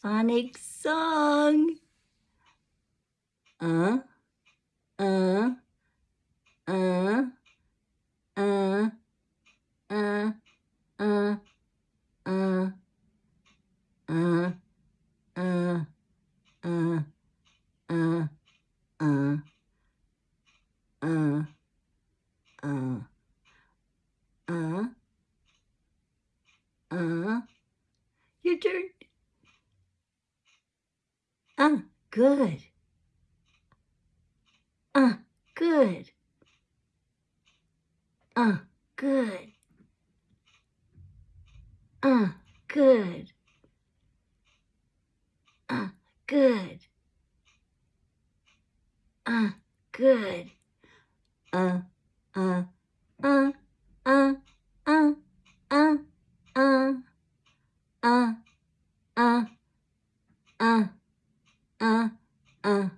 phonic song. Uh, uh, uh, uh, uh, uh, uh, uh, uh, uh, uh, uh, uh, uh, uh, uh, your turn. Uh, good. Uh, good. Uh, good. Uh, good. Uh, good. Uh, good. Uh, uh, uh, uh, uh, uh, uh, uh, uh, uh, 嗯嗯。